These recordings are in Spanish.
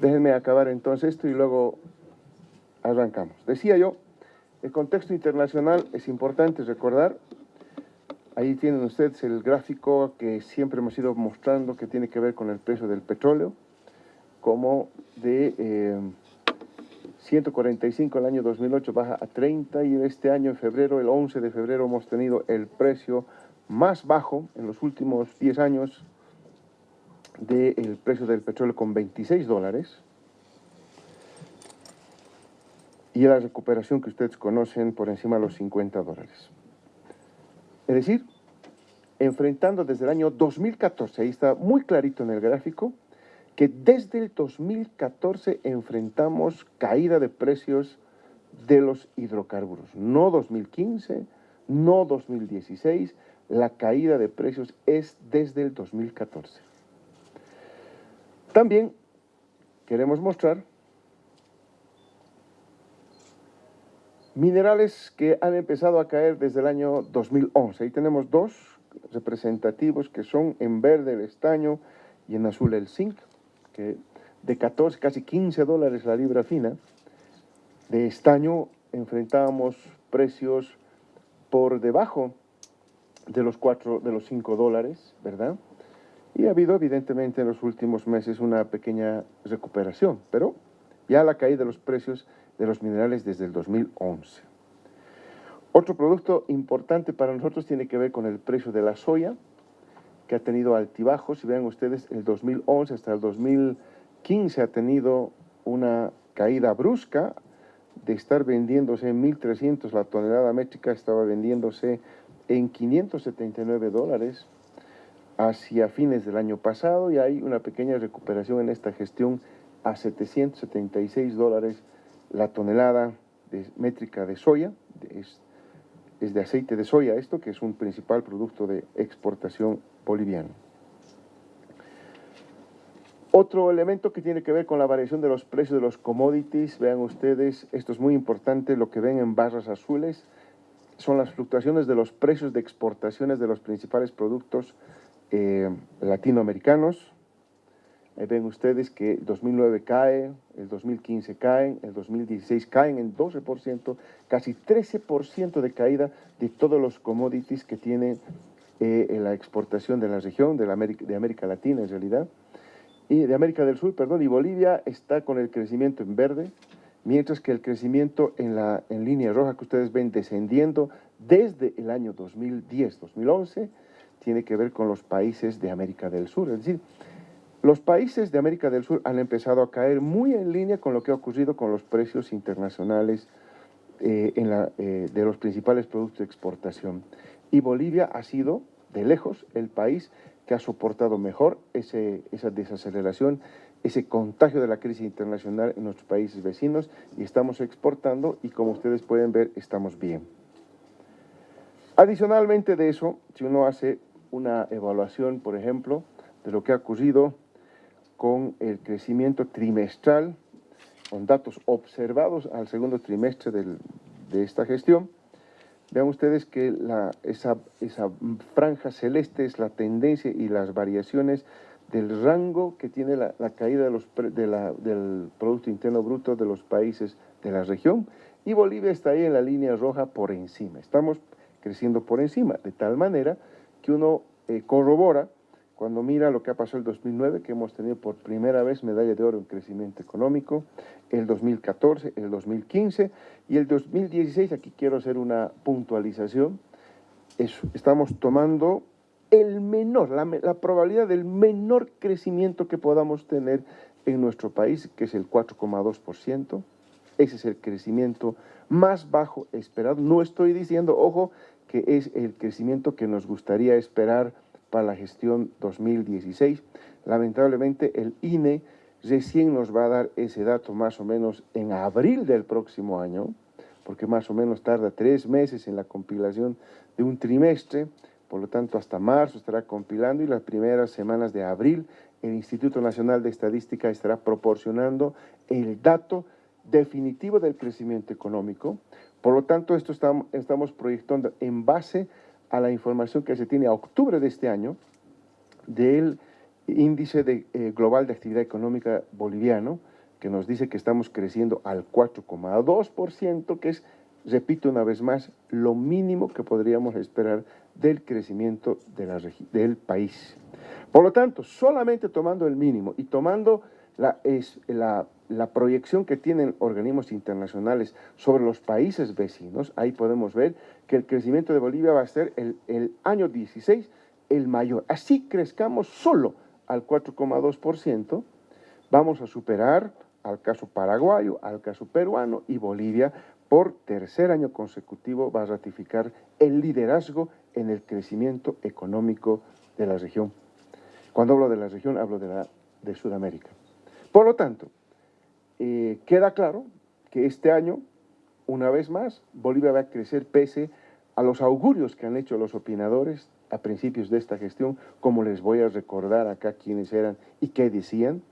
Déjenme acabar entonces esto y luego arrancamos. Decía yo, el contexto internacional es importante recordar. Ahí tienen ustedes el gráfico que siempre hemos ido mostrando que tiene que ver con el precio del petróleo, como de 145 el año 2008 baja a 30 y este año en febrero, el 11 de febrero, hemos tenido el precio más bajo en los últimos 10 años del precio del petróleo con 26 dólares y la recuperación que ustedes conocen por encima de los 50 dólares. Es decir, enfrentando desde el año 2014, ahí está muy clarito en el gráfico, que desde el 2014 enfrentamos caída de precios de los hidrocarburos. No 2015, no 2016, la caída de precios es desde el 2014. También queremos mostrar minerales que han empezado a caer desde el año 2011. Ahí tenemos dos representativos que son en verde el estaño y en azul el zinc, que de 14, casi 15 dólares la libra fina. De estaño enfrentábamos precios por debajo de los 4, de los 5 dólares, ¿verdad? Y ha habido evidentemente en los últimos meses una pequeña recuperación, pero ya la caída de los precios de los minerales desde el 2011. Otro producto importante para nosotros tiene que ver con el precio de la soya, que ha tenido altibajos. Si vean ustedes, el 2011 hasta el 2015 ha tenido una caída brusca de estar vendiéndose en 1.300 la tonelada métrica, estaba vendiéndose en 579 dólares hacia fines del año pasado y hay una pequeña recuperación en esta gestión a 776 dólares la tonelada métrica de soya, es, es, de aceite de soya esto, que es un principal producto de exportación boliviano. Otro elemento que tiene que ver con la variación de los precios de los commodities, vean ustedes, esto es muy importante, lo que ven en barras azules, son las fluctuaciones de los precios de exportaciones de los principales productos eh, latinoamericanos. Ahí ven ustedes que 2009 cae, el 2015 cae, el 2016 caen en 12%, casi 13% de caída de todos los commodities que tiene eh, la exportación de la región, de, la América, de América Latina en realidad, y de América del Sur, perdón, y Bolivia está con el crecimiento en verde, mientras que el crecimiento en la en línea roja que ustedes ven descendiendo desde el año 2010-2011 tiene que ver con los países de América del Sur. Es decir, los países de América del Sur han empezado a caer muy en línea con lo que ha ocurrido con los precios internacionales eh, en la, eh, de los principales productos de exportación. Y Bolivia ha sido, de lejos, el país que ha soportado mejor ese, esa desaceleración, ese contagio de la crisis internacional en nuestros países vecinos y estamos exportando y como ustedes pueden ver, estamos bien. Adicionalmente de eso, si uno hace una evaluación, por ejemplo, de lo que ha ocurrido con el crecimiento trimestral, con datos observados al segundo trimestre de esta gestión. Vean ustedes que la, esa, esa franja celeste es la tendencia y las variaciones del rango que tiene la, caída de los, de la, del Producto Interno Bruto de los países de la región y Bolivia está ahí en la línea roja por encima. Estamos creciendo por encima, de tal manera que uno eh, corrobora cuando mira lo que ha pasado el 2009, que hemos tenido por primera vez medalla de oro en crecimiento económico, el 2014, el 2015 y el 2016, aquí quiero hacer una puntualización, estamos tomando el menor, la, la probabilidad del menor crecimiento que podamos tener en nuestro país, que es el 4,2%, ese es el crecimiento más bajo esperado. No estoy diciendo, ojo, que es el crecimiento que nos gustaría esperar para la gestión 2016. Lamentablemente el INE recién nos va a dar ese dato más o menos en abril del próximo año, porque más o menos tarda tres meses en la compilación de un trimestre, por lo tanto hasta marzo estará compilando y las primeras semanas de abril el Instituto Nacional de Estadística estará proporcionando el dato definitivo del crecimiento económico, por lo tanto, esto estamos, proyectando en base a la información que se tiene a octubre de este año del índice eh, global de actividad económica boliviano, que nos dice que estamos creciendo al 4,2%, que es, repito una vez más, lo mínimo que podríamos esperar del crecimiento del país. Por lo tanto, solamente tomando el mínimo y tomando la, es, la, proyección que tienen organismos internacionales sobre los países vecinos, ahí podemos ver que el crecimiento de Bolivia va a ser el, el año 16 el mayor. Así crezcamos solo al 4,2%, vamos a superar al caso paraguayo, al caso peruano y Bolivia por tercer año consecutivo va a ratificar el liderazgo en el crecimiento económico de la región. Cuando hablo de la región, hablo de, la, de Sudamérica. Por lo tanto, eh, queda claro que este año, una vez más, Bolivia va a crecer pese a los augurios que han hecho los opinadores a principios de esta gestión, como les voy a recordar acá quiénes eran y qué decían.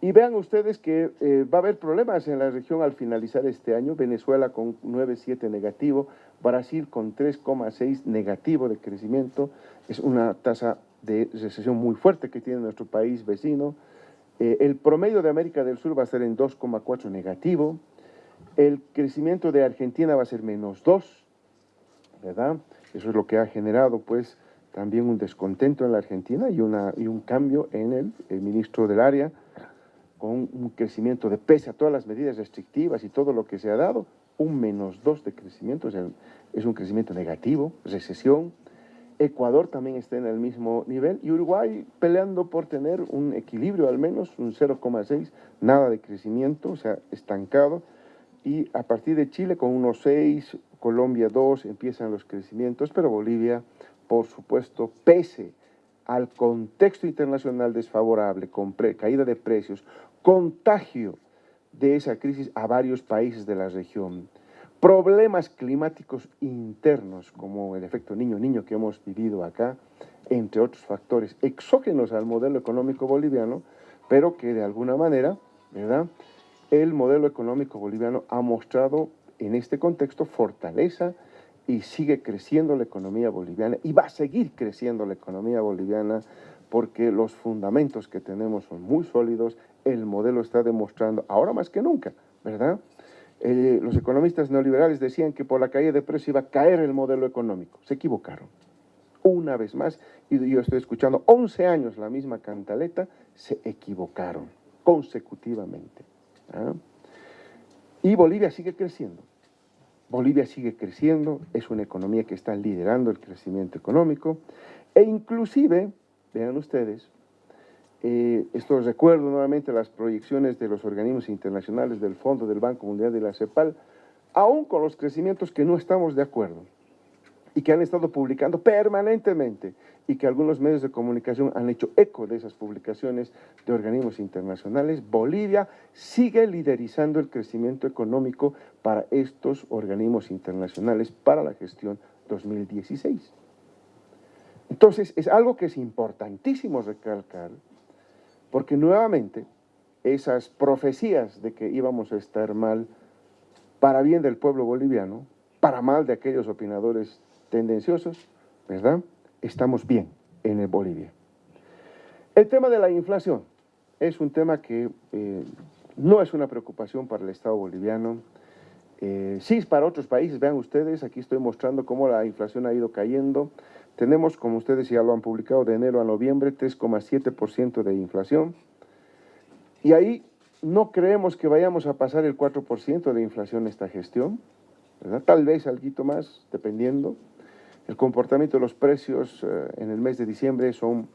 Y vean ustedes que eh, va a haber problemas en la región al finalizar este año. Venezuela con 9,7 negativo, Brasil con 3,6 negativo de crecimiento. Es una tasa de recesión muy fuerte que tiene nuestro país vecino. Eh, el promedio de América del Sur va a ser en 2,4 negativo. El crecimiento de Argentina va a ser menos 2, ¿verdad? Eso es lo que ha generado, pues, también un descontento en la Argentina y, una, y un cambio en el, ministro del área con un crecimiento de pese a todas las medidas restrictivas y todo lo que se ha dado, un menos dos de crecimiento, es un crecimiento negativo, recesión. Ecuador también está en el mismo nivel y Uruguay peleando por tener un equilibrio al menos, un 0,6, nada de crecimiento, o sea, estancado. Y a partir de Chile con unos 6, Colombia 2, empiezan los crecimientos, pero Bolivia, por supuesto, pese al contexto internacional desfavorable, con caída de precios, contagio de esa crisis a varios países de la región, problemas climáticos internos como el efecto niño-niño que hemos vivido acá, entre otros factores exógenos al modelo económico boliviano, pero que de alguna manera, ¿verdad? El modelo económico boliviano ha mostrado en este contexto fortaleza y sigue creciendo la economía boliviana y va a seguir creciendo la economía boliviana porque los fundamentos que tenemos son muy sólidos, el modelo está demostrando, ahora más que nunca, ¿verdad? Eh, los economistas neoliberales decían que por la caída de precios iba a caer el modelo económico. Se equivocaron. Una vez más, y yo estoy escuchando 11 años la misma cantaleta, se equivocaron consecutivamente. ¿ah? Y Bolivia sigue creciendo. Bolivia sigue creciendo, es una economía que está liderando el crecimiento económico e inclusive, vean ustedes, eh, esto recuerdo nuevamente las proyecciones de los organismos internacionales del Fondo del Banco Mundial de la CEPAL, aún con los crecimientos que no estamos de acuerdo y que han estado publicando permanentemente y que algunos medios de comunicación han hecho eco de esas publicaciones de organismos internacionales, Bolivia sigue liderizando el crecimiento económico para estos organismos internacionales para la gestión 2016. Entonces, es algo que es importantísimo recalcar, porque nuevamente esas profecías de que íbamos a estar mal para bien del pueblo boliviano, para mal de aquellos opinadores tendenciosos, ¿verdad? Estamos bien en Bolivia. El tema de la inflación es un tema que eh, no es una preocupación para el Estado boliviano. Eh, sí, para otros países, vean ustedes, aquí estoy mostrando cómo la inflación ha ido cayendo. Tenemos, como ustedes ya lo han publicado, de enero a noviembre, 3,7% de inflación. Y ahí no creemos que vayamos a pasar el 4% de inflación esta gestión. Tal vez algo más, dependiendo. El comportamiento de los precios eh, en el mes de diciembre son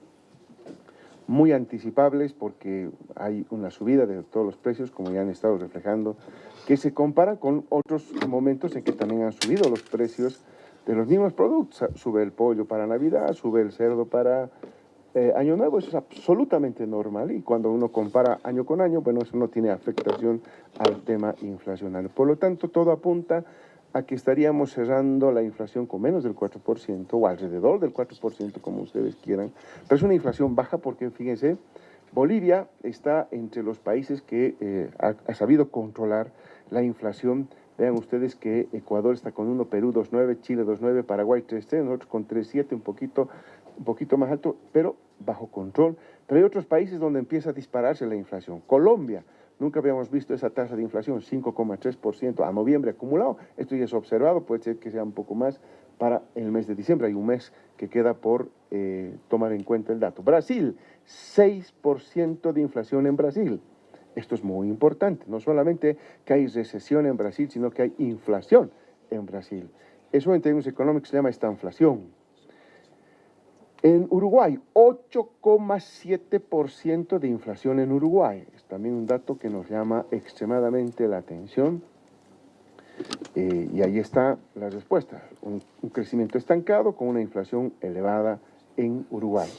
muy anticipables porque hay una subida de todos los precios, como ya han estado reflejando, que se compara con otros momentos en que también han subido los precios de los mismos productos. Sube el pollo para Navidad, sube el cerdo para eh, Año Nuevo, eso es absolutamente normal y cuando uno compara año con año, bueno, eso no tiene afectación al tema inflacional. Por lo tanto, todo apunta a que estaríamos cerrando la inflación con menos del 4% o alrededor del 4%, como ustedes quieran. Pero es una inflación baja porque, fíjense, Bolivia está entre los países que eh, ha sabido controlar la inflación Vean ustedes que Ecuador está con 1, Perú 2.9, Chile 2.9, Paraguay 3.3, nosotros con 3.7, un poquito, un poquito más alto, pero bajo control. Pero hay otros países donde empieza a dispararse la inflación. Colombia nunca habíamos visto esa tasa de inflación, 5,3% a noviembre acumulado. Esto ya es observado, puede ser que sea un poco más para el mes de diciembre. Hay un mes que queda por eh, tomar en cuenta el dato. Brasil, 6% de inflación en Brasil. Esto es muy importante. No solamente que hay recesión en Brasil, sino que hay inflación en Brasil. Eso en términos económicos se llama esta inflación. En Uruguay, 8,7% de inflación en Uruguay. Es también un dato que nos llama extremadamente la atención. Eh, y ahí está la respuesta. Un, crecimiento estancado con una inflación elevada en Uruguay.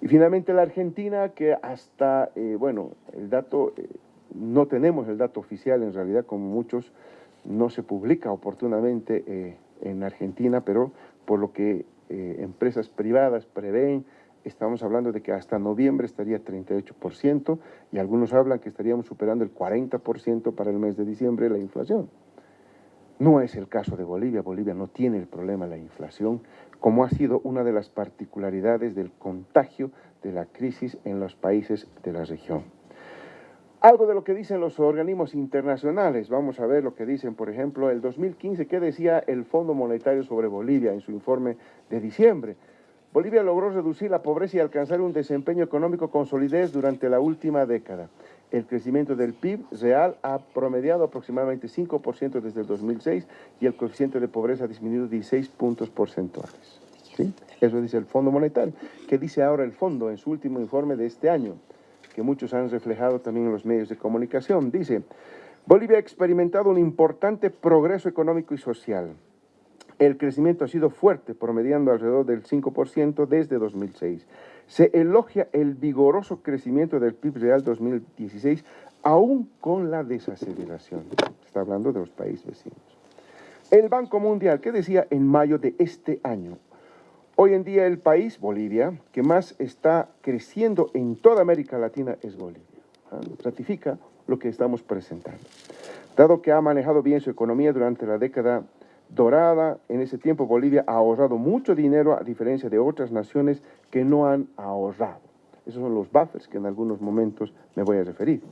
Y finalmente la Argentina, que hasta, eh, bueno, el dato, eh, no tenemos el dato oficial en realidad, como muchos, no se publica oportunamente en Argentina, pero por lo que eh, empresas privadas prevén, estamos hablando de que hasta noviembre estaría 38% y algunos hablan que estaríamos superando el 40% para el mes de diciembre la inflación. No es el caso de Bolivia, Bolivia no tiene el problema de la inflación, como ha sido una de las particularidades del contagio de la crisis en los países de la región. Algo de lo que dicen los organismos internacionales. Vamos a ver lo que dicen, por ejemplo, el 2015, ¿qué decía el Fondo Monetario sobre Bolivia en su informe de diciembre? Bolivia logró reducir la pobreza y alcanzar un desempeño económico con solidez durante la última década. El crecimiento del PIB real ha promediado aproximadamente 5% desde el 2006 y el coeficiente de pobreza ha disminuido 16 puntos porcentuales. ¿Sí? Eso dice el Fondo Monetario. ¿Qué dice ahora el Fondo en su último informe de este año? que muchos han reflejado también en los medios de comunicación. Dice, Bolivia ha experimentado un importante progreso económico y social. El crecimiento ha sido fuerte, promediando alrededor del 5% desde 2006. Se elogia el vigoroso crecimiento del PIB real 2016, aún con la desaceleración. Está hablando de los países vecinos. El Banco Mundial, ¿qué decía en mayo de este año? Hoy en día el país, Bolivia, que más está creciendo en toda América Latina es Bolivia. ¿ah? Ratifica lo que estamos presentando. Dado que ha manejado bien su economía durante la década dorada, en ese tiempo Bolivia ha ahorrado mucho dinero a diferencia de otras naciones que no han ahorrado. Esos son los buffers que en algunos momentos me voy a referir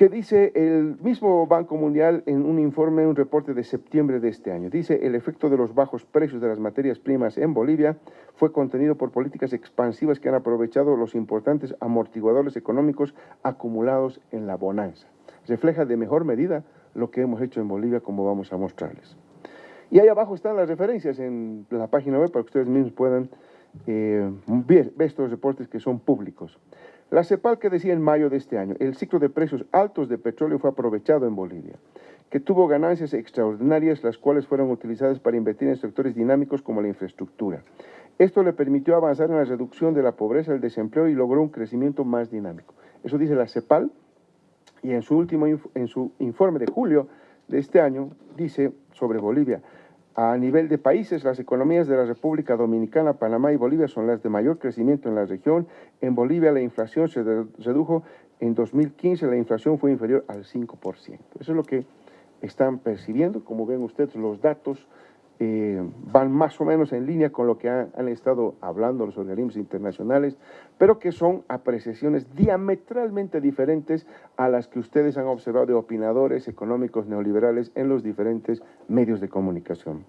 que dice el mismo Banco Mundial en un informe, un reporte de septiembre de este año. Dice, el efecto de los bajos precios de las materias primas en Bolivia fue contenido por políticas expansivas que han aprovechado los importantes amortiguadores económicos acumulados en la bonanza. Refleja de mejor medida lo que hemos hecho en Bolivia, como vamos a mostrarles. Y ahí abajo están las referencias en la página web para que ustedes mismos puedan eh, ver estos reportes que son públicos. La CEPAL que decía en mayo de este año, el ciclo de precios altos de petróleo fue aprovechado en Bolivia, que tuvo ganancias extraordinarias las cuales fueron utilizadas para invertir en sectores dinámicos como la infraestructura. Esto le permitió avanzar en la reducción de la pobreza, el desempleo y logró un crecimiento más dinámico. Eso dice la CEPAL y en su último en su informe de julio de este año dice sobre Bolivia, a nivel de países, las economías de la República Dominicana, Panamá y Bolivia son las de mayor crecimiento en la región. En Bolivia la inflación se redujo, en 2015 la inflación fue inferior al 5%. Eso es lo que están percibiendo, como ven ustedes los datos eh, van más o menos en línea con lo que han, estado hablando los organismos internacionales, pero que son apreciaciones diametralmente diferentes a las que ustedes han observado de opinadores económicos neoliberales en los diferentes medios de comunicación.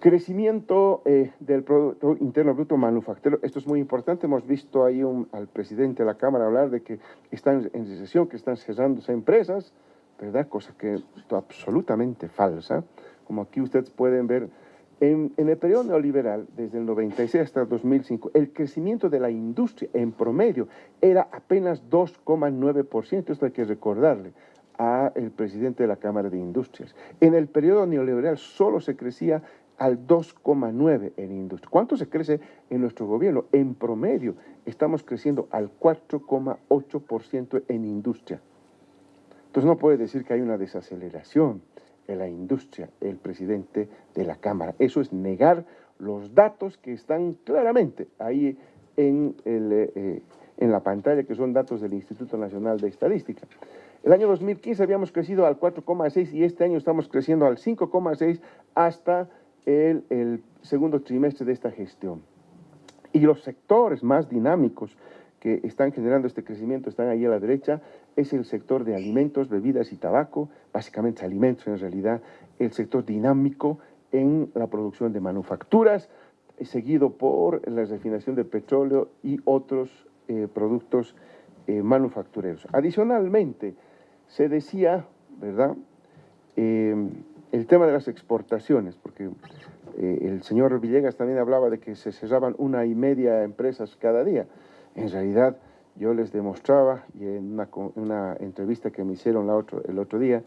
Crecimiento eh, del Producto Interno Bruto Manufacturero, esto es muy importante, hemos visto ahí al presidente de la Cámara hablar de que están en recesión, que están cerrándose empresas, ¿verdad? Cosa que es absolutamente falsa como aquí ustedes pueden ver, en, el periodo neoliberal, desde el 96 hasta el 2005, el crecimiento de la industria en promedio era apenas 2,9%. Esto hay que recordarle al presidente de la Cámara de Industrias. En el periodo neoliberal solo se crecía al 2,9% en industria. ¿Cuánto se crece en nuestro gobierno? En promedio estamos creciendo al 4,8% en industria. Entonces no puede decir que hay una desaceleración de la industria, el presidente de la Cámara. Eso es negar los datos que están claramente ahí en, eh, en la pantalla, que son datos del Instituto Nacional de Estadística. El año 2015 habíamos crecido al 4,6 y este año estamos creciendo al 5,6 hasta el, el segundo trimestre de esta gestión. Y los sectores más dinámicos que están generando este crecimiento están ahí a la derecha, es el sector de alimentos, bebidas y tabaco, básicamente alimentos en realidad, el sector dinámico en la producción de manufacturas, seguido por la refinación de petróleo y otros eh, productos eh, manufactureros. Adicionalmente, se decía, ¿verdad?, eh, el tema de las exportaciones, porque el señor Villegas también hablaba de que se cerraban una y media empresas cada día. En realidad, yo les demostraba, y en una, entrevista que me hicieron el otro día,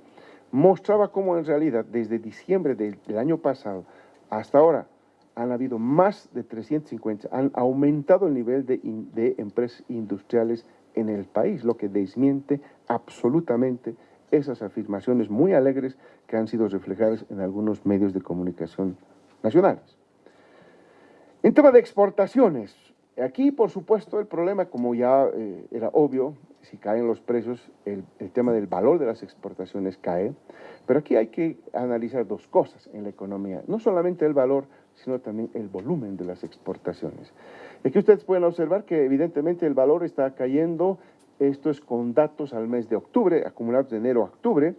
mostraba cómo en realidad desde diciembre del, año pasado hasta ahora han habido más de 350, han aumentado el nivel de empresas industriales en el país, lo que desmiente absolutamente esas afirmaciones muy alegres que han sido reflejadas en algunos medios de comunicación nacionales. En tema de exportaciones, Aquí, por supuesto, el problema, como ya eh, era obvio, si caen los precios, el, tema del valor de las exportaciones cae, pero aquí hay que analizar dos cosas en la economía, no solamente el valor, sino también el volumen de las exportaciones. Aquí ustedes pueden observar que evidentemente el valor está cayendo, esto es con datos al mes de octubre, acumulados de enero a octubre,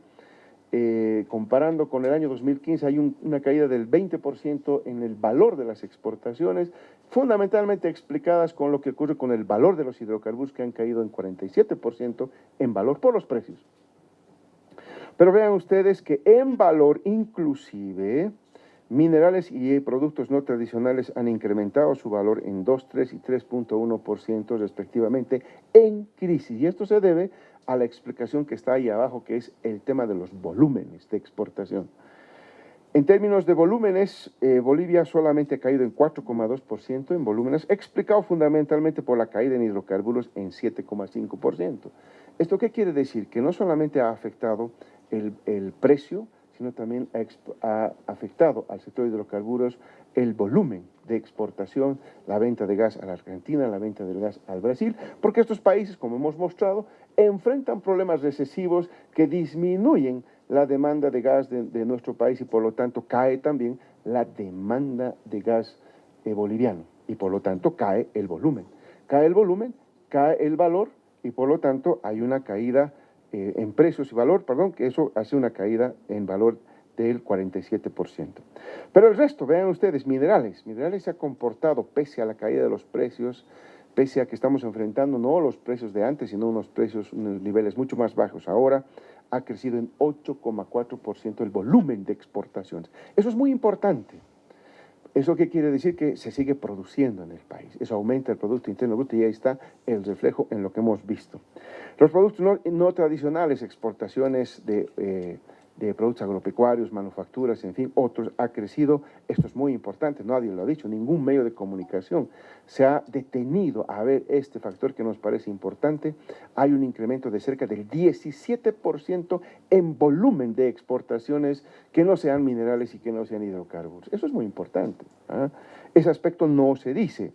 eh, comparando con el año 2015 hay una caída del 20% en el valor de las exportaciones, fundamentalmente explicadas con lo que ocurre con el valor de los hidrocarburos que han caído en 47% en valor por los precios. Pero vean ustedes que en valor inclusive minerales y productos no tradicionales han incrementado su valor en 2, 3 y 3.1% respectivamente en crisis. Y esto se debe a la explicación que está ahí abajo, que es el tema de los volúmenes de exportación. En términos de volúmenes, eh, Bolivia solamente ha caído en 4,2% en volúmenes, explicado fundamentalmente por la caída en hidrocarburos en 7,5%. ¿Esto qué quiere decir? Que no solamente ha afectado el, precio, sino también ha, afectado al sector de hidrocarburos el volumen de exportación, la venta de gas a la Argentina, la venta del gas al Brasil, porque estos países, como hemos mostrado, enfrentan problemas recesivos que disminuyen la demanda de gas de, nuestro país y por lo tanto cae también la demanda de gas eh, boliviano y por lo tanto cae el volumen. Cae el volumen, cae el valor y por lo tanto hay una caída eh, en precios y valor, perdón, que eso hace una caída en valor del 47%. Pero el resto, vean ustedes, minerales. Minerales se ha comportado pese a la caída de los precios, pese a que estamos enfrentando no los precios de antes, sino unos precios, unos niveles mucho más bajos ahora, ha crecido en 8,4% el volumen de exportaciones. Eso es muy importante. ¿Eso qué quiere decir? Que se sigue produciendo en el país. Eso aumenta el Producto Interno Bruto y ahí está el reflejo en lo que hemos visto. Los productos no, tradicionales, exportaciones de eh, de productos agropecuarios, manufacturas, en fin, otros, ha crecido. Esto es muy importante, nadie lo ha dicho, ningún medio de comunicación se ha detenido a ver este factor que nos parece importante. Hay un incremento de cerca del 17% en volumen de exportaciones que no sean minerales y que no sean hidrocarburos. Eso es muy importante. ¿ah? Ese aspecto no se dice.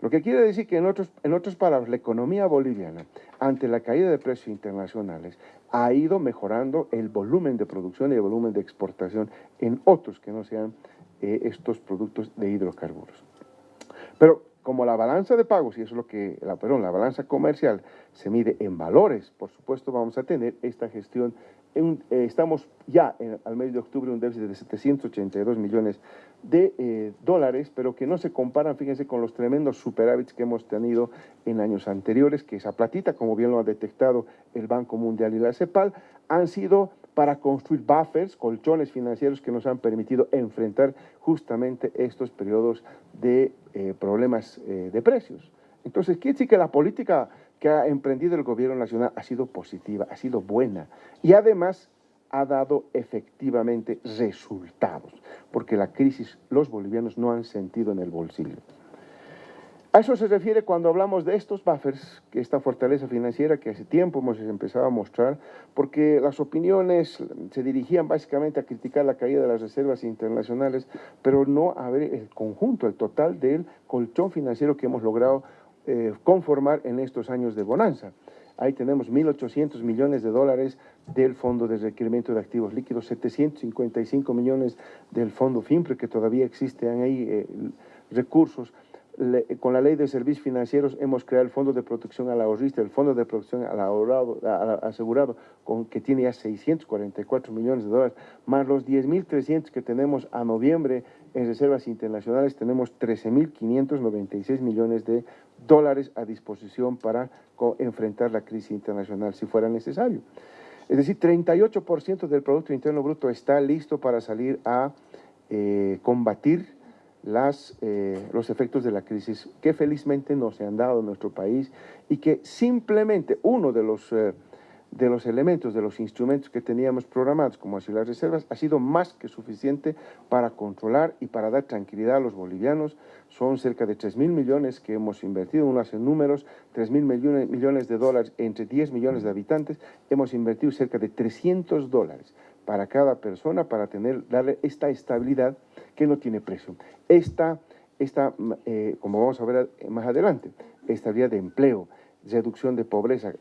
Lo que quiere decir que en, otros, en otras palabras, la economía boliviana, ante la caída de precios internacionales, ha ido mejorando el volumen de producción y el volumen de exportación en otros que no sean eh, estos productos de hidrocarburos. Pero como la balanza de pagos, y eso es lo que, la, perdón, la balanza comercial se mide en valores, por supuesto vamos a tener esta gestión eh, estamos ya al mes de octubre un déficit de 782 millones de eh, dólares, pero que no se comparan, fíjense, con los tremendos superávits que hemos tenido en años anteriores, que esa platita, como bien lo ha detectado el Banco Mundial y la CEPAL, han sido para construir buffers, colchones financieros que nos han permitido enfrentar justamente estos periodos de eh, problemas de precios. Entonces, quiere decir que la política que ha emprendido el gobierno nacional ha sido positiva, ha sido buena y además ha dado efectivamente resultados, porque la crisis los bolivianos no han sentido en el bolsillo. A eso se refiere cuando hablamos de estos buffers, que esta fortaleza financiera que hace tiempo hemos empezado a mostrar, porque las opiniones se dirigían básicamente a criticar la caída de las reservas internacionales, pero no a ver el conjunto, el total del colchón financiero que hemos logrado eh, conformar en estos años de bonanza. Ahí tenemos 1.800 millones de dólares del Fondo de Requerimiento de Activos Líquidos, 755 millones del Fondo FIMPRE, que todavía existen ahí eh, recursos, con la ley de servicios financieros hemos creado el Fondo de Protección al Ahorrista, el Fondo de Protección al ahorrado, Asegurado, con, que tiene ya 644 millones de dólares, más los 10.300 que tenemos a noviembre en reservas internacionales, tenemos 13.596 millones de dólares a disposición para enfrentar la crisis internacional si fuera necesario. Es decir, 38% del Producto Interno Bruto está listo para salir a eh, combatir las, eh, los efectos de la crisis que felizmente no se han dado en nuestro país y que simplemente uno de los, eh, de los elementos, de los instrumentos que teníamos programados, como así las reservas, ha sido más que suficiente para controlar y para dar tranquilidad a los bolivianos. Son cerca de 3 mil millones que hemos invertido, uno hace números, 3 mil millones, millones de dólares entre 10 millones de habitantes, hemos invertido cerca de 300 dólares para cada persona para tener, darle esta estabilidad que no tiene precio. Esta, esta eh, como vamos a ver más adelante, estabilidad de empleo, reducción de pobreza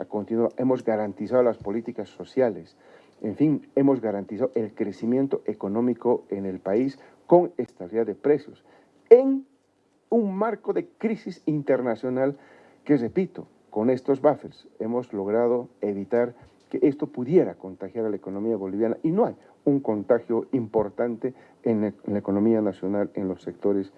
hemos garantizado las políticas sociales, en fin, hemos garantizado el crecimiento económico en el país con estabilidad de precios, en un marco de crisis internacional que, repito, con estos buffers hemos logrado evitar que esto pudiera contagiar a la economía boliviana y no hay un contagio importante en, la economía nacional en los sectores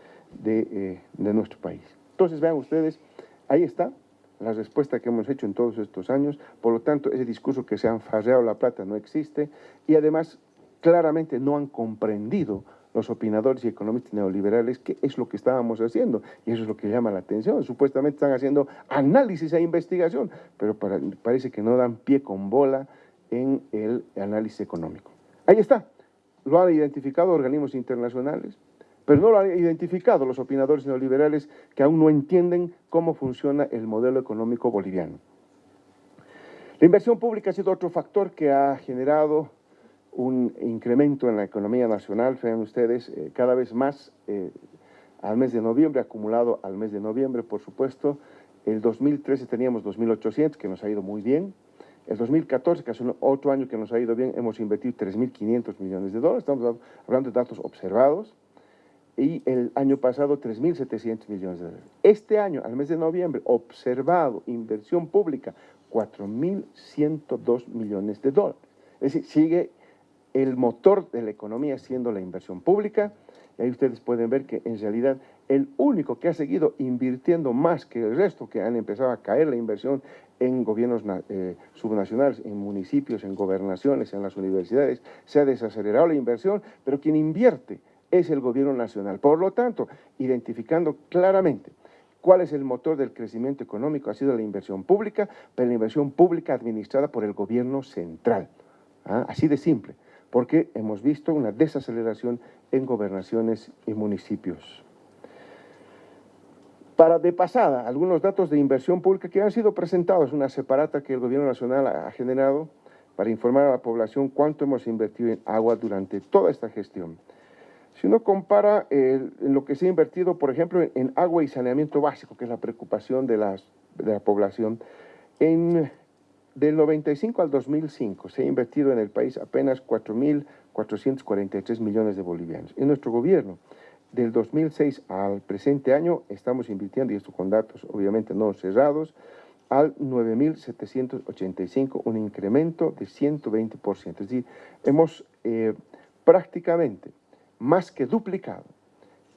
eh, de, nuestro país. Entonces, vean ustedes, ahí está la respuesta que hemos hecho en todos estos años, por lo tanto, ese discurso que se han farreado la plata no existe y además claramente no han comprendido los opinadores y economistas neoliberales qué es lo que estábamos haciendo y eso es lo que llama la atención. Supuestamente están haciendo análisis e investigación, pero parece que no dan pie con bola en el análisis económico. Ahí está, lo han identificado organismos internacionales, pero no lo han identificado los opinadores neoliberales que aún no entienden cómo funciona el modelo económico boliviano. La inversión pública ha sido otro factor que ha generado un incremento en la economía nacional, vean ustedes, eh, cada vez más eh, al mes de noviembre, acumulado al mes de noviembre, por supuesto. El 2013 teníamos 2.800, que nos ha ido muy bien. El 2014, que hace otro año que nos ha ido bien, hemos invertido 3.500 millones de dólares, estamos hablando de datos observados, y el año pasado 3.700 millones de dólares. Este año, al mes de noviembre, observado, inversión pública, 4.102 millones de dólares. Es decir, sigue el motor de la economía siendo la inversión pública, y ahí ustedes pueden ver que en realidad el único que ha seguido invirtiendo más que el resto, que han empezado a caer la inversión en gobiernos eh, subnacionales, en municipios, en gobernaciones, en las universidades, se ha desacelerado la inversión, pero quien invierte es el gobierno nacional. Por lo tanto, identificando claramente cuál es el motor del crecimiento económico, ha sido la inversión pública, pero la inversión pública administrada por el gobierno central. ¿ah? Así de simple, porque hemos visto una desaceleración en gobernaciones y municipios. Para de pasada, algunos datos de inversión pública que han sido presentados, una separata que el Gobierno Nacional ha generado para informar a la población cuánto hemos invertido en agua durante toda esta gestión. Si uno compara lo que se ha invertido, por ejemplo, en, agua y saneamiento básico, que es la preocupación de, las, de la población, en, del 95 al 2005 se ha invertido en el país apenas 4.443 millones de bolivianos. En nuestro gobierno del 2006 al presente año estamos invirtiendo, y esto con datos obviamente no cerrados, al 9.785, un incremento de 120%. Es decir, hemos eh, prácticamente más que duplicado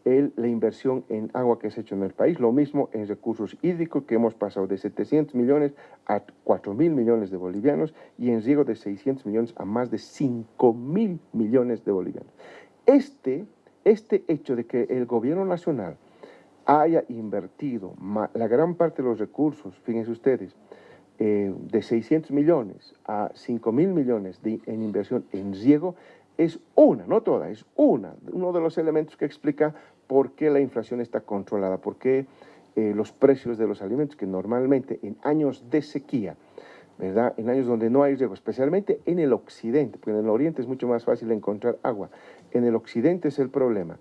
el, la inversión en agua que se ha hecho en el país, lo mismo en recursos hídricos que hemos pasado de 700 millones a 4 mil millones de bolivianos y en riego de 600 millones a más de 5 mil millones de bolivianos. Este este hecho de que el gobierno nacional haya invertido la gran parte de los recursos, fíjense ustedes, eh, de 600 millones a 5 mil millones de, en inversión en riego, es una, no toda, es una, uno de los elementos que explica por qué la inflación está controlada, por qué eh, los precios de los alimentos, que normalmente en años de sequía, ¿verdad? En años donde no hay riego, especialmente en el occidente, porque en el oriente es mucho más fácil encontrar agua. En el occidente es el problema,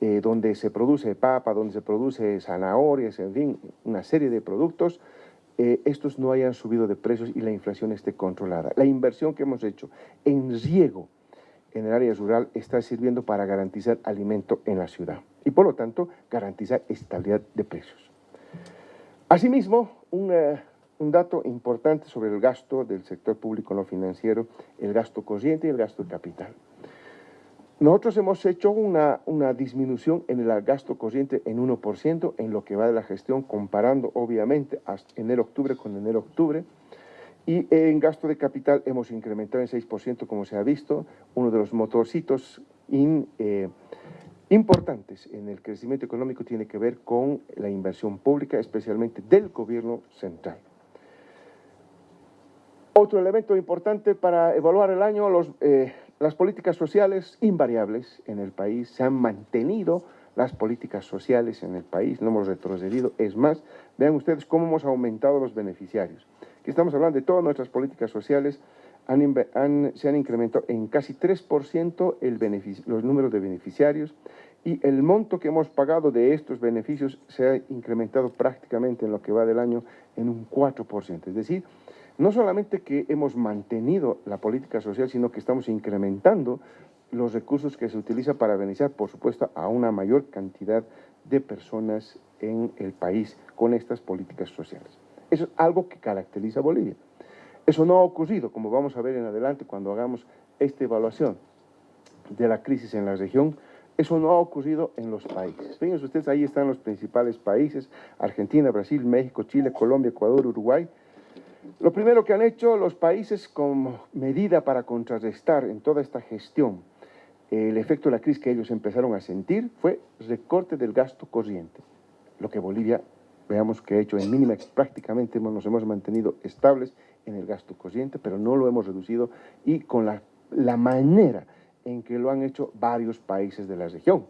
eh, donde se produce papa, donde se produce zanahorias, en fin, una serie de productos, eh, estos no hayan subido de precios y la inflación esté controlada. La inversión que hemos hecho en riego en el área rural está sirviendo para garantizar alimento en la ciudad. y por lo tanto garantizar estabilidad de precios. Asimismo, un, eh, un dato importante sobre el gasto del sector público no financiero, el gasto corriente y el gasto de capital. Nosotros hemos hecho una, una disminución en el gasto corriente en 1% en lo que va de la gestión, comparando obviamente enero-octubre con enero-octubre, y en gasto de capital hemos incrementado en 6%, como se ha visto, uno de los motorcitos eh, importantes en el crecimiento económico tiene que ver con la inversión pública, especialmente del gobierno central. Otro elemento importante para evaluar el año, los, eh, las políticas sociales invariables en el país. Se han mantenido las políticas sociales en el país, no hemos retrocedido, es más, vean ustedes cómo hemos aumentado los beneficiarios estamos hablando de todas nuestras políticas sociales, se han incrementado en casi 3% el los números de beneficiarios y el monto que hemos pagado de estos beneficios se ha incrementado prácticamente en lo que va del año en un 4%. Es decir, no solamente que hemos mantenido la política social, sino que estamos incrementando los recursos que se utilizan para beneficiar, por supuesto, a una mayor cantidad de personas en el país con estas políticas sociales. Eso es algo que caracteriza a Bolivia. Eso no ha ocurrido, como vamos a ver en adelante cuando hagamos esta evaluación de la crisis en la región, eso no ha ocurrido en los países. Fíjense ustedes, ahí están los principales países, Argentina, Brasil, México, Chile, Colombia, Ecuador, Uruguay. Lo primero que han hecho los países como medida para contrarrestar en toda esta gestión el efecto de la crisis que ellos empezaron a sentir fue recorte del gasto corriente, lo que Bolivia veamos que ha hecho en mínima, prácticamente nos hemos mantenido estables en el gasto corriente, pero no lo hemos reducido y con la, la manera en que lo han hecho varios países de la región.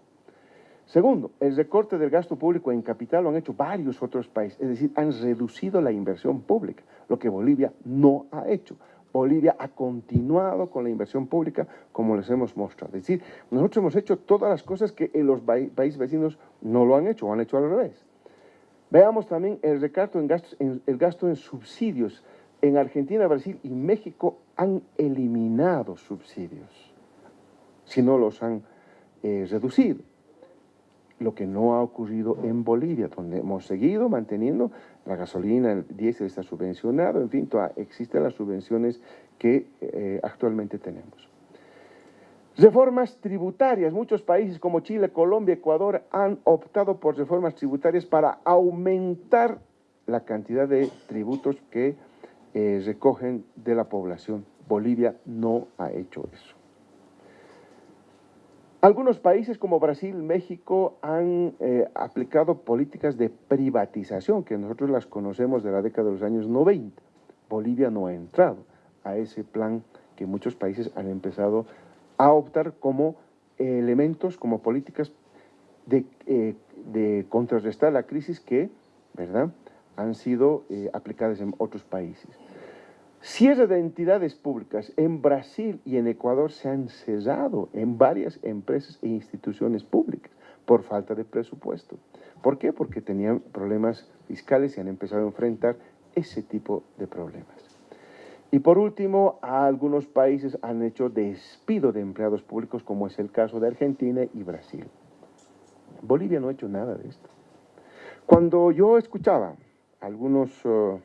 Segundo, el recorte del gasto público en capital lo han hecho varios otros países, es decir, han reducido la inversión pública, lo que Bolivia no ha hecho. Bolivia ha continuado con la inversión pública como les hemos mostrado. Es decir, nosotros hemos hecho todas las cosas que los países vecinos no lo han hecho o han hecho al revés. Veamos también el recarto en gastos, el gasto en subsidios. En Argentina, Brasil y México han eliminado subsidios, si no los han eh, reducido. Lo que no ha ocurrido en Bolivia, donde hemos seguido manteniendo la gasolina, el diésel está subvencionado, en fin, existen las subvenciones que eh, actualmente tenemos. Reformas tributarias. Muchos países como Chile, Colombia, Ecuador han optado por reformas tributarias para aumentar la cantidad de tributos que eh, recogen de la población. Bolivia no ha hecho eso. Algunos países como Brasil, México han eh, aplicado políticas de privatización que nosotros las conocemos de la década de los años 90. Bolivia no ha entrado a ese plan que muchos países han empezado a a optar como elementos, como políticas eh, de, contrarrestar la crisis que, ¿verdad?, han sido eh, aplicadas en otros países. Cierre de entidades públicas en Brasil y en Ecuador se han cerrado en varias empresas e instituciones públicas por falta de presupuesto. ¿Por qué? Porque tenían problemas fiscales y han empezado a enfrentar ese tipo de problemas. Y por último, algunos países han hecho despido de empleados públicos, como es el caso de Argentina y Brasil. Bolivia no ha hecho nada de esto. Cuando yo escuchaba a algunos uh,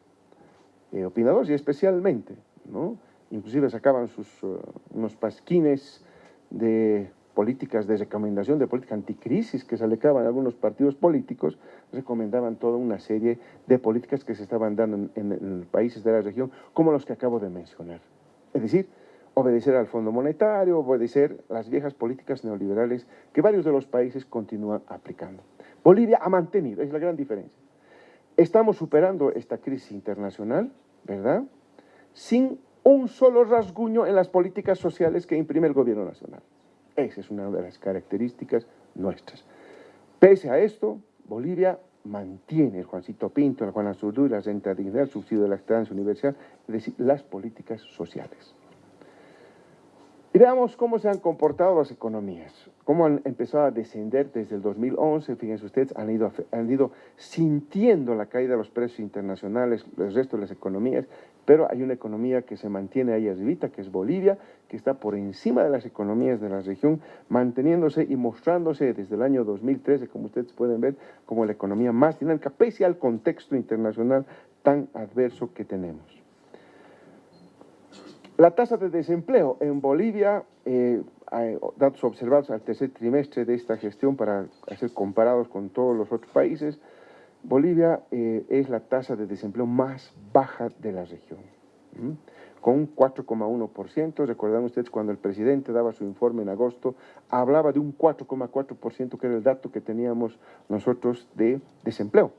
eh, opinadores, y especialmente, ¿no? inclusive sacaban sus, uh, unos pasquines de políticas de recomendación de política anticrisis que se alecaban algunos partidos políticos, recomendaban toda una serie de políticas que se estaban dando en, países de la región, como los que acabo de mencionar. Es decir, obedecer al Fondo Monetario, obedecer las viejas políticas neoliberales que varios de los países continúan aplicando. Bolivia ha mantenido, es la gran diferencia. Estamos superando esta crisis internacional, ¿verdad? Sin un solo rasguño en las políticas sociales que imprime el gobierno nacional. Esa es una de las características nuestras. Pese a esto, Bolivia mantiene el Juancito Pinto, el Juan Azurdu, la renta dignidad, el subsidio de la estancia universal, es decir, las políticas sociales. Y veamos cómo se han comportado las economías, cómo han empezado a descender desde el 2011. Fíjense ustedes, han ido, han ido sintiendo la caída de los precios internacionales, el resto de las economías, pero hay una economía que se mantiene ahí arribita, que es Bolivia, que está por encima de las economías de la región, manteniéndose y mostrándose desde el año 2013, como ustedes pueden ver, como la economía más dinámica, pese al contexto internacional tan adverso que tenemos. La tasa de desempleo en Bolivia, eh, hay datos observados al tercer trimestre de esta gestión para hacer comparados con todos los otros países, Bolivia eh, es la tasa de desempleo más baja de la región, con 4,1%. Recordarán ustedes cuando el presidente daba su informe en agosto, hablaba de un 4,4% que era el dato que teníamos nosotros de desempleo.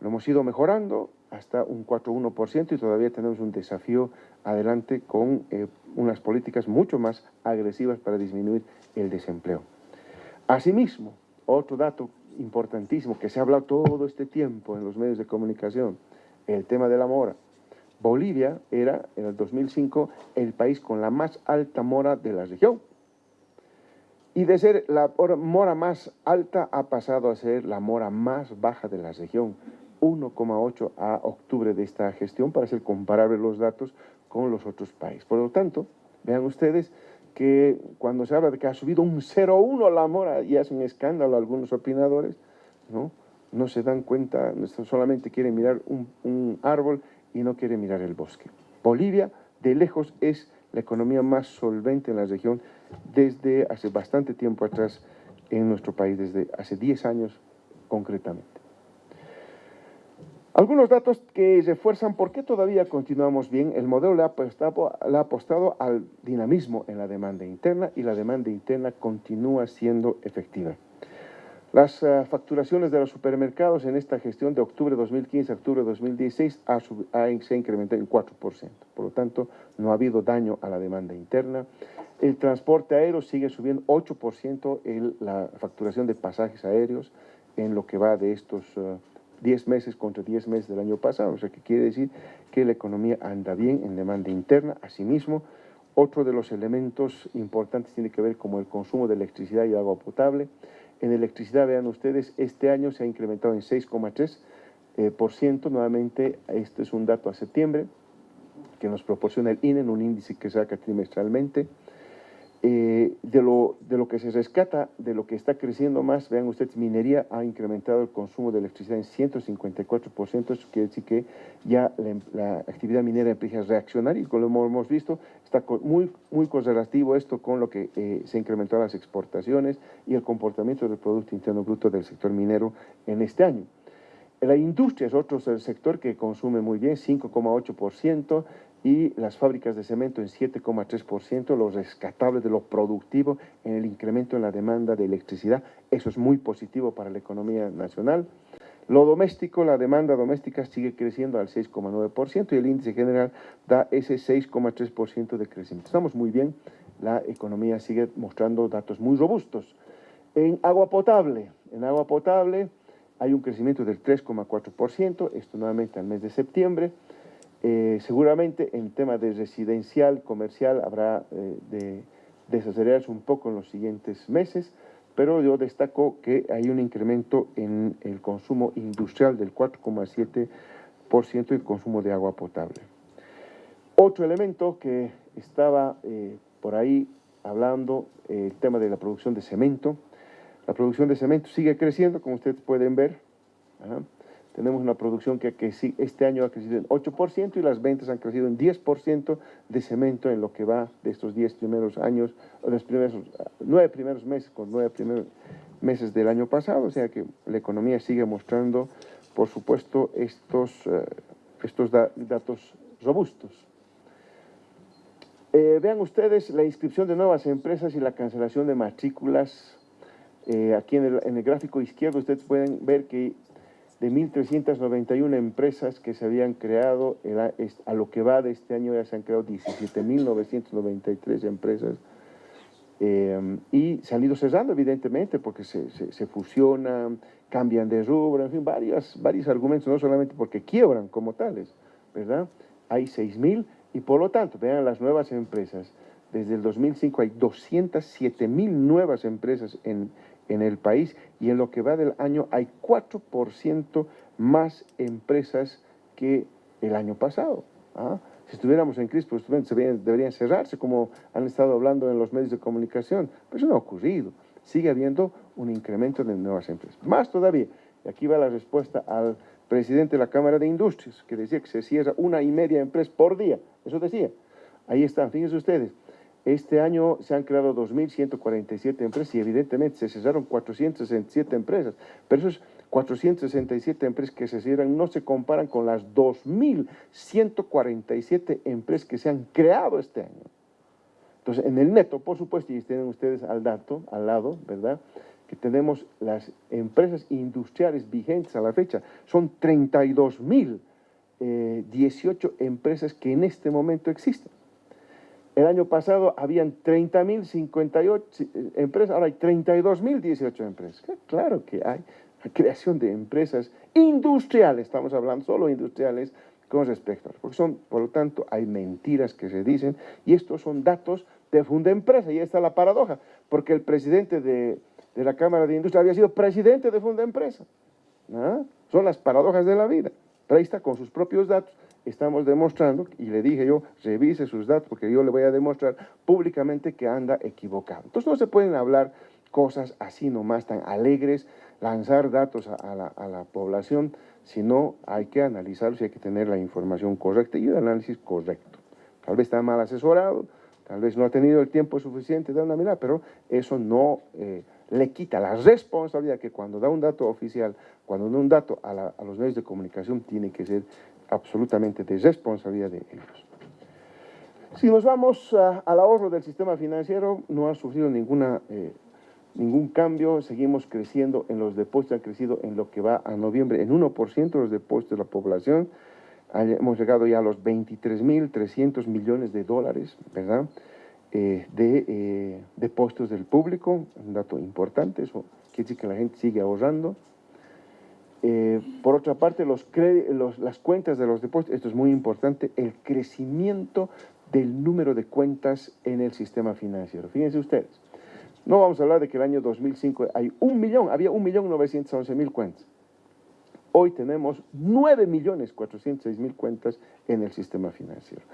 Lo hemos ido mejorando hasta un 4,1% y todavía tenemos un desafío adelante con eh, unas políticas mucho más agresivas para disminuir el desempleo. Asimismo, otro dato importantísimo que se ha hablado todo este tiempo en los medios de comunicación, el tema de la mora. Bolivia era, en el 2005, el país con la más alta mora de la región. Y de ser la mora más alta ha pasado a ser la mora más baja de la región. 1,8 a octubre de esta gestión para hacer comparables los datos con los otros países. Por lo tanto, vean ustedes que cuando se habla de que ha subido un 0,1 la mora y hace un escándalo algunos opinadores, ¿no? no se dan cuenta, solamente quieren mirar un, un árbol y no quieren mirar el bosque. Bolivia, de lejos, es la economía más solvente en la región desde hace bastante tiempo atrás en nuestro país, desde hace 10 años concretamente. Algunos datos que refuerzan por qué todavía continuamos bien. El modelo le ha, apostado, al dinamismo en la demanda interna y la demanda interna continúa siendo efectiva. Las eh, facturaciones de los supermercados en esta gestión de octubre de 2015 a octubre de 2016 ha, se ha incrementado en 4%. Por lo tanto, no ha habido daño a la demanda interna. El transporte aéreo sigue subiendo 8% en la facturación de pasajes aéreos en lo que va de estos uh, 10 meses contra 10 meses del año pasado, o sea que quiere decir que la economía anda bien en demanda interna. Asimismo, otro de los elementos importantes tiene que ver como el consumo de electricidad y agua potable. En electricidad, vean ustedes, este año se ha incrementado en 6,3%, eh, nuevamente este es un dato a septiembre que nos proporciona el INE en un índice que saca trimestralmente. Eh, de, lo, de, lo, que se rescata, de lo que está creciendo más, vean ustedes, minería ha incrementado el consumo de electricidad en 154%, eso quiere decir que ya la, actividad minera empieza a reaccionar y como hemos visto, está muy, muy correlativo esto con lo que eh, se incrementó las exportaciones y el comportamiento del Producto Interno Bruto del sector minero en este año. La industria es otro sector que consume muy bien, 5,8%, y las fábricas de cemento en 7,3%, lo rescatable de lo productivo en el incremento en la demanda de electricidad. Eso es muy positivo para la economía nacional. Lo doméstico, la demanda doméstica sigue creciendo al 6,9% y el índice general da ese 6,3% de crecimiento. Estamos muy bien, la economía sigue mostrando datos muy robustos. En agua potable, en agua potable hay un crecimiento del 3,4%, esto nuevamente al mes de septiembre. Eh, seguramente en tema de residencial, comercial, habrá eh, de desacelerarse un poco en los siguientes meses, pero yo destaco que hay un incremento en el consumo industrial del 4,7% y el consumo de agua potable. Otro elemento que estaba eh, por ahí hablando, el tema de la producción de cemento. La producción de cemento sigue creciendo, como ustedes pueden ver. Tenemos una producción que, que este año ha crecido en 8% y las ventas han crecido en 10% de cemento en lo que va de estos 10 primeros años, o los primeros 9 primeros meses con 9 primeros meses del año pasado. O sea que la economía sigue mostrando, por supuesto, estos, uh, estos da datos robustos. Eh, vean ustedes la inscripción de nuevas empresas y la cancelación de matrículas. Eh, aquí en el, en el, gráfico izquierdo ustedes pueden ver que de 1.391 empresas que se habían creado, a lo que va de este año ya se han creado 17.993 empresas eh, y se han ido cerrando evidentemente porque se, se, fusionan, cambian de rubro, en fin, varios, varios argumentos, no solamente porque quiebran como tales, ¿verdad? Hay 6.000 y por lo tanto, vean las nuevas empresas, desde el 2005 hay 207 mil nuevas empresas en, en el país y en lo que va del año hay 4% más empresas que el año pasado. ¿ah? Si estuviéramos en crisis, pues deberían, cerrarse, como han estado hablando en los medios de comunicación. Pero eso no ha ocurrido. Sigue habiendo un incremento de nuevas empresas. Más todavía, y aquí va la respuesta al presidente de la Cámara de Industrias, que decía que se cierra una y media empresa por día. Eso decía. Ahí están, fíjense ustedes. Este año se han creado 2.147 empresas y evidentemente se cesaron 467 empresas. Pero esos 467 empresas que se cierran no se comparan con las 2.147 empresas que se han creado este año. Entonces, en el neto, por supuesto, y tienen ustedes al dato, al lado, ¿verdad?, que tenemos las empresas industriales vigentes a la fecha, son 32.018 eh, empresas que en este momento existen. El año pasado habían 30.058 eh, empresas, ahora hay 32.018 empresas. Claro que hay creación de empresas industriales, estamos hablando solo industriales, con respecto a porque son, por lo tanto, hay mentiras que se dicen y estos son datos de Funda Empresa y esta es la paradoja, porque el presidente de, la Cámara de Industria había sido presidente de Funda Empresa. Son las paradojas de la vida. Pero ahí está, con sus propios datos, estamos demostrando, y le dije yo, revise sus datos, porque yo le voy a demostrar públicamente que anda equivocado. Entonces no se pueden hablar cosas así nomás tan alegres, lanzar datos a, la, a la, población, sino hay que analizarlos y hay que tener la información correcta y el análisis correcto. Tal vez está mal asesorado, tal vez no ha tenido el tiempo suficiente de dar una mirada, pero eso no eh, le quita la responsabilidad que cuando da un dato oficial, cuando da un dato a, a los medios de comunicación, tiene que ser absolutamente de responsabilidad de ellos. Si nos vamos al ahorro del sistema financiero, no ha sufrido ninguna eh, ningún cambio, seguimos creciendo en los depósitos, ha crecido en lo que va a noviembre en 1% los depósitos de la población, hemos llegado ya a los 23.300 millones de dólares, ¿verdad?, eh, de eh, depósitos del público, un dato importante, eso quiere decir que la gente sigue ahorrando. Eh, por otra parte, los, las cuentas de los depósitos, esto es muy importante, el crecimiento del número de cuentas en el sistema financiero. Fíjense ustedes, no vamos a hablar de que el año 2005 hay un millón, había un millón novecientos mil cuentas. Hoy tenemos 9 millones 406 mil cuentas en el sistema financiero.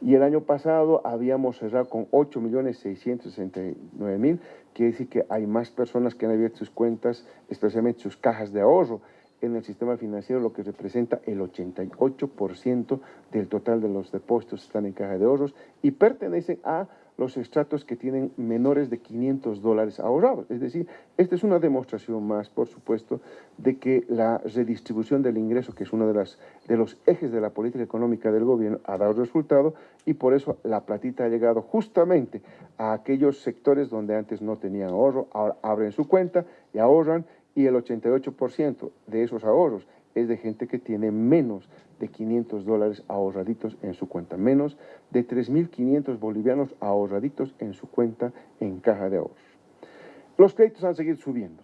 Y el año pasado habíamos cerrado con 8 millones 669 mil, quiere decir que hay más personas que han abierto sus cuentas, especialmente sus cajas de ahorro en el sistema financiero, lo que representa el 88% del total de los depósitos están en caja de ahorros y pertenecen a los estratos que tienen menores de 500 dólares ahorrados. Es decir, esta es una demostración más, por supuesto, de que la redistribución del ingreso, que es uno de, las, de los ejes de la política económica del gobierno, ha dado resultado y por eso la platita ha llegado justamente a aquellos sectores donde antes no tenían ahorro, ahora abren su cuenta y ahorran y el 88% de esos ahorros es de gente que tiene menos de 500 dólares ahorraditos en su cuenta, menos de 3.500 bolivianos ahorraditos en su cuenta en caja de ahorros. Los créditos han seguido subiendo.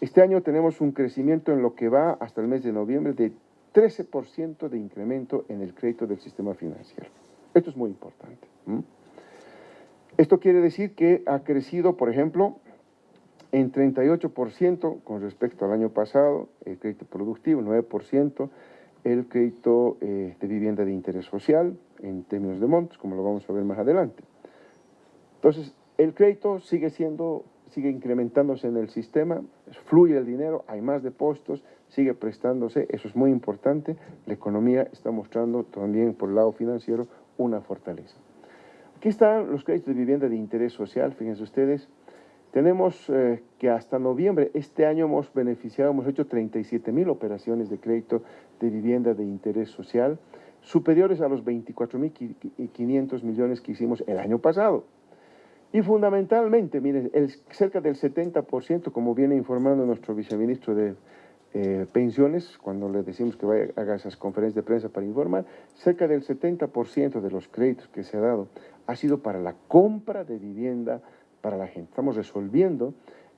Este año tenemos un crecimiento en lo que va hasta el mes de noviembre de 13% de incremento en el crédito del sistema financiero. Esto es muy importante. Esto quiere decir que ha crecido, por ejemplo, en 38% con respecto al año pasado, el crédito productivo, 9%, el crédito eh, de vivienda de interés social, en términos de montos, como lo vamos a ver más adelante. Entonces, el crédito sigue siendo, sigue incrementándose en el sistema, fluye el dinero, hay más depósitos, sigue prestándose, eso es muy importante, la economía está mostrando también por el lado financiero una fortaleza. Aquí están los créditos de vivienda de interés social, fíjense ustedes, tenemos eh, que hasta noviembre, este año hemos beneficiado, hemos hecho 37 mil operaciones de crédito de vivienda de interés social, superiores a los 24 mil 500 millones que hicimos el año pasado. Y fundamentalmente, miren, cerca del 70%, como viene informando nuestro viceministro de eh, pensiones, cuando le decimos que vaya, haga esas conferencias de prensa para informar, cerca del 70% de los créditos que se ha dado ha sido para la compra de vivienda para la gente. Estamos resolviendo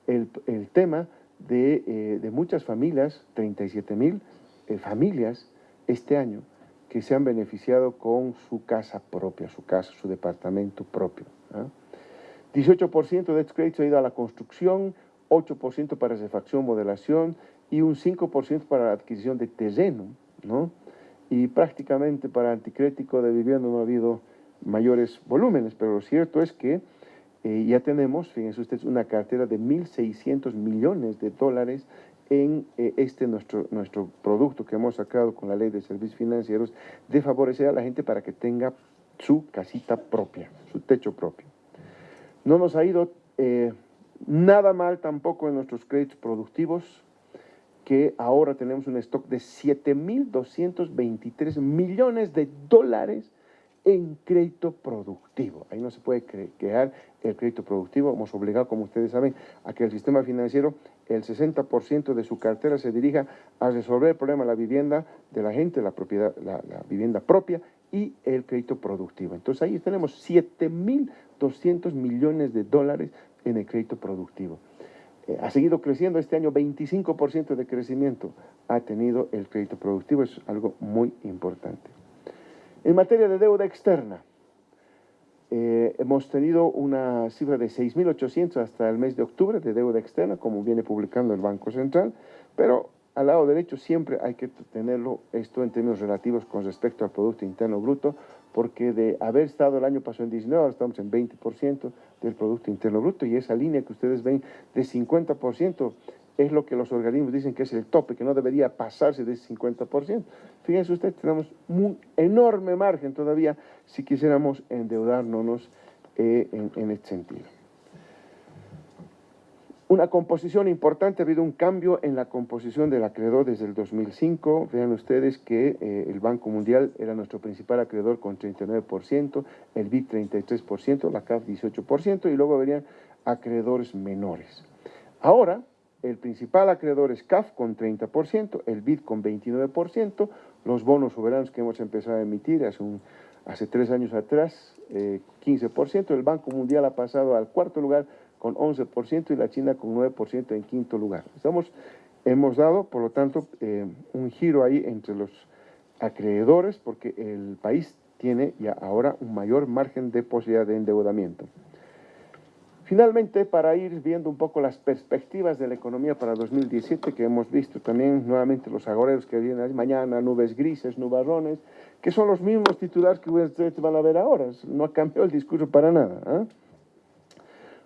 el, tema de, eh, de, muchas familias, 37 mil eh, familias este año, que se han beneficiado con su casa propia, su casa, su departamento propio. 18% ¿ah? de estos créditos ha ido a la construcción, 8% para refacción, modelación y un 5% para la adquisición de terreno, ¿no? Y prácticamente para anticrético de vivienda no ha habido mayores volúmenes, pero lo cierto es que eh, ya tenemos, fíjense ustedes, una cartera de 1.600 millones de dólares en eh, este nuestro, nuestro producto que hemos sacado con la ley de servicios financieros de favorecer a la gente para que tenga su casita propia, su techo propio. No nos ha ido eh, nada mal tampoco en nuestros créditos productivos, que ahora tenemos un stock de 7.223 millones de dólares en crédito productivo. Ahí no se puede quedar el crédito productivo. Hemos obligado, como ustedes saben, a que el sistema financiero, el 60% de su cartera se dirija a resolver el problema de la vivienda de la gente, la, propiedad, la, vivienda propia y el crédito productivo. Entonces ahí tenemos 7.200 millones de dólares en el crédito productivo. Eh, ha seguido creciendo este año, 25% de crecimiento ha tenido el crédito productivo, es algo muy importante. En materia de deuda externa, eh, hemos tenido una cifra de 6.800 hasta el mes de octubre de deuda externa, como viene publicando el Banco Central, pero al lado derecho siempre hay que tenerlo esto en términos relativos con respecto al Producto Interno Bruto, porque de haber estado el año pasado en 19, ahora estamos en 20% del Producto Interno Bruto, y esa línea que ustedes ven de 50% es lo que los organismos dicen que es el tope, que no debería pasarse de ese 50%. Fíjense ustedes, tenemos un enorme margen todavía si quisiéramos endeudarnos eh, en, este sentido. Una composición importante, ha habido un cambio en la composición del acreedor desde el 2005. Vean ustedes que eh, el Banco Mundial era nuestro principal acreedor con 39%, el BID 33%, la CAF 18% y luego verían acreedores menores. Ahora, el principal acreedor es CAF con 30%, el BID con 29%, los bonos soberanos que hemos empezado a emitir hace, tres años atrás, 15%, eh, el Banco Mundial ha pasado al cuarto lugar con 11% y la China con 9% en quinto lugar. Hemos dado, por lo tanto, eh, un giro ahí entre los acreedores porque el país tiene ya ahora un mayor margen de posibilidad de endeudamiento. Finalmente, para ir viendo un poco las perspectivas de la economía para 2017, que hemos visto también nuevamente los agoreros que vienen mañana, nubes grises, nubarrones, que son los mismos titulares que ustedes van a ver ahora. No ha cambiado el discurso para nada. ¿eh?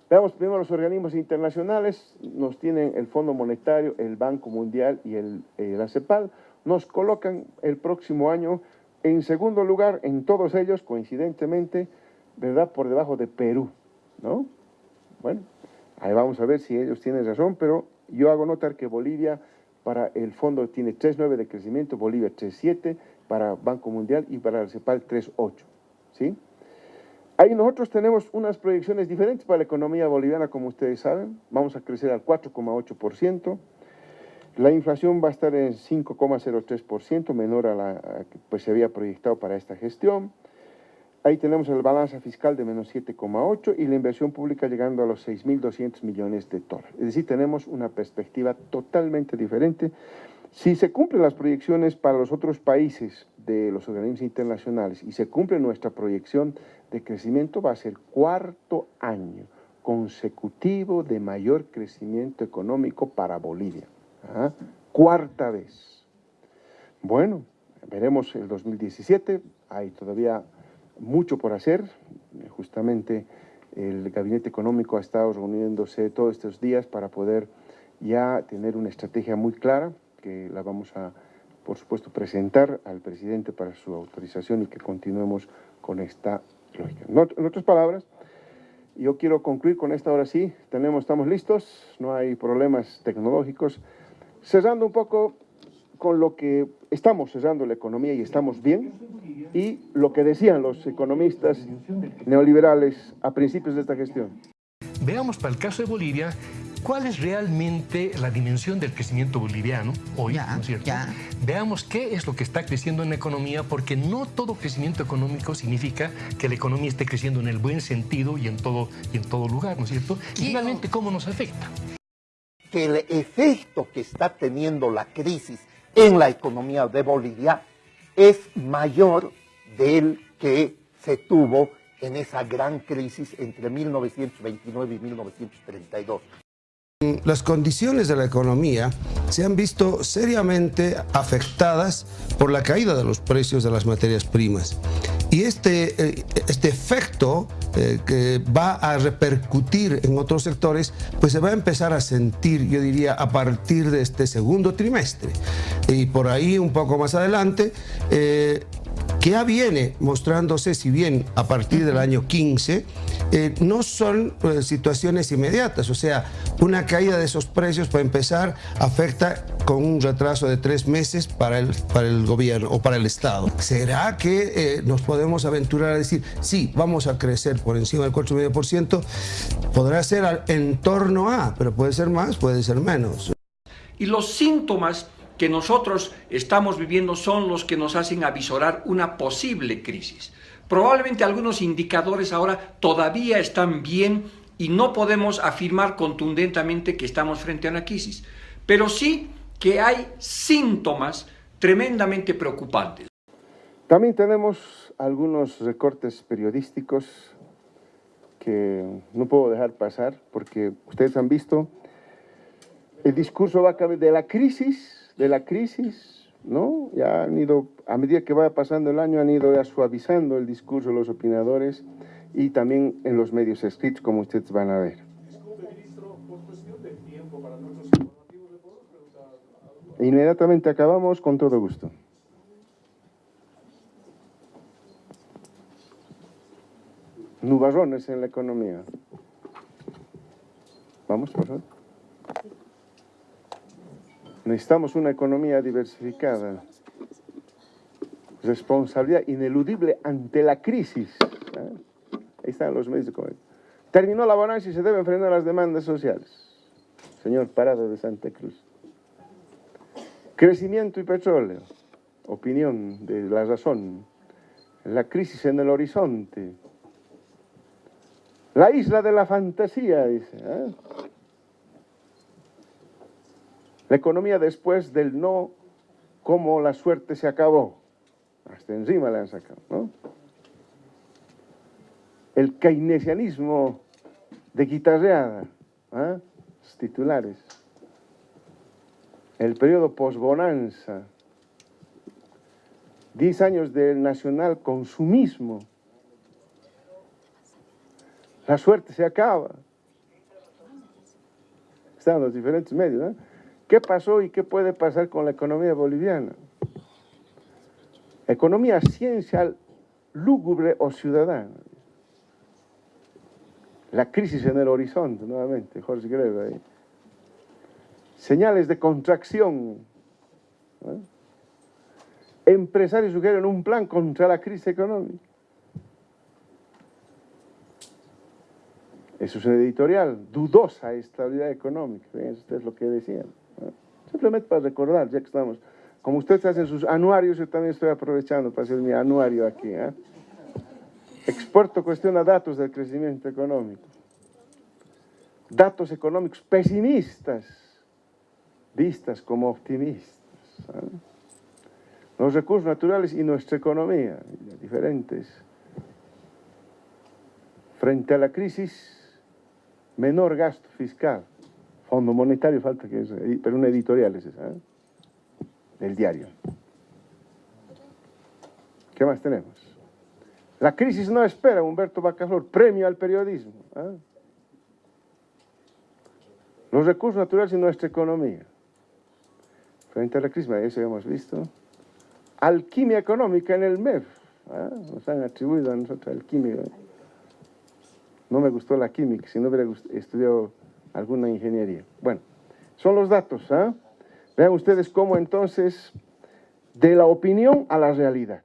Veamos primero los organismos internacionales. Nos tienen el Fondo Monetario, el Banco Mundial y el, la CEPAL. Nos colocan el próximo año en segundo lugar en todos ellos, coincidentemente, ¿verdad? Por debajo de Perú, ¿no? Bueno, ahí vamos a ver si ellos tienen razón, pero yo hago notar que Bolivia para el fondo tiene 3.9 de crecimiento, Bolivia 3.7, para Banco Mundial y para el CEPAL 3.8. ¿sí? Ahí nosotros tenemos unas proyecciones diferentes para la economía boliviana, como ustedes saben. Vamos a crecer al 4,8%. La inflación va a estar en 5,03%, menor a la que pues, se había proyectado para esta gestión. Ahí tenemos el balance fiscal de menos 7,8 y la inversión pública llegando a los 6.200 millones de dólares. Es decir, tenemos una perspectiva totalmente diferente. Si se cumplen las proyecciones para los otros países de los organismos internacionales y se cumple nuestra proyección de crecimiento, va a ser cuarto año consecutivo de mayor crecimiento económico para Bolivia. Cuarta vez. Bueno, veremos el 2017, hay todavía mucho por hacer. Justamente el Gabinete Económico ha estado reuniéndose todos estos días para poder ya tener una estrategia muy clara que la vamos a, por supuesto, presentar al presidente para su autorización y que continuemos con esta lógica. En otras palabras, yo quiero concluir con esta ahora sí. Tenemos, estamos listos, no hay problemas tecnológicos. Cerrando un poco con lo que estamos cerrando la economía y estamos bien, y lo que decían los economistas neoliberales a principios de esta gestión. Veamos para el caso de Bolivia cuál es realmente la dimensión del crecimiento boliviano hoy, ¿no es cierto? Veamos qué es lo que está creciendo en la economía, porque no todo crecimiento económico significa que la economía esté creciendo en el buen sentido y en todo, y en todo lugar, ¿no es cierto? Y finalmente, ¿cómo nos afecta? Que el efecto que está teniendo la crisis en la economía de Bolivia es mayor del que se tuvo en esa gran crisis entre 1929 y 1932. Las condiciones de la economía se han visto seriamente afectadas por la caída de los precios de las materias primas. Y este, eh, este efecto eh, que va a repercutir en otros sectores, pues se va a empezar a sentir, yo diría, a partir de este segundo trimestre. Y por ahí un poco más adelante, eh, que ya viene mostrándose, si bien a partir del año 15, eh, no son eh, situaciones inmediatas, o sea, una caída de esos precios para empezar afecta con un retraso de tres meses para el, para el gobierno o para el Estado. ¿Será que eh, nos podemos aventurar a decir, sí, vamos a crecer por encima del 4,5%? Podrá ser en torno a, pero puede ser más, puede ser menos. Y los síntomas que nosotros estamos viviendo son los que nos hacen avisorar una posible crisis. Probablemente algunos indicadores ahora todavía están bien y no podemos afirmar contundentemente que estamos frente a una crisis, pero sí que hay síntomas tremendamente preocupantes. También tenemos algunos recortes periodísticos que no puedo dejar pasar porque ustedes han visto el discurso de la crisis de la crisis, ¿no? Ya han ido, a medida que vaya pasando el año, han ido ya suavizando el discurso de los opinadores y también en los medios escritos, como ustedes van a ver. Inmediatamente acabamos con todo gusto. Nubarrones en la economía. Vamos, por favor. Necesitamos una economía diversificada. Responsabilidad ineludible ante la crisis. ¿eh? Ahí están los medios de comercio. Terminó la bonanza y se deben frenar las demandas sociales. Señor Parado de Santa Cruz. Crecimiento y petróleo. Opinión de la razón. La crisis en el horizonte. La isla de la fantasía, dice. ¿eh? La economía después del no, como la suerte se acabó. Hasta encima le han sacado, ¿no? El keynesianismo de guitarreada, ¿ah? titulares. El periodo posbonanza. Diez años del nacional consumismo. La suerte se acaba. Están los diferentes medios, ¿no? ¿Qué pasó y qué puede pasar con la economía boliviana? Economía ciencial, lúgubre o ciudadana. La crisis en el horizonte, nuevamente, Jorge Greve ahí. Señales de contracción. Empresarios sugieren un plan contra la crisis económica. Eso es un editorial, dudosa estabilidad económica. Esto es lo que decían. Simplemente para recordar, ya que estamos. Como ustedes hacen sus anuarios, yo también estoy aprovechando para hacer mi anuario aquí. ¿eh? Exporto cuestiona datos del crecimiento económico. Datos económicos pesimistas, vistas como optimistas. Los recursos naturales y nuestra economía, diferentes. Frente a la crisis, menor gasto fiscal. Fondo Monetario falta que es, pero una editorial es esa, ¿eh? del diario. ¿Qué más tenemos? La crisis no espera, Humberto Bacaflor, premio al periodismo. ¿eh? Los recursos naturales y nuestra economía. Frente a la crisis, eso hemos visto. Alquimia económica en el MEF. ¿eh? Nos han atribuido a nosotros alquimia. No me gustó la química, si no hubiera estudiado alguna ingeniería. Bueno, son los datos. ¿ah? Vean ustedes cómo entonces, de la opinión a la realidad.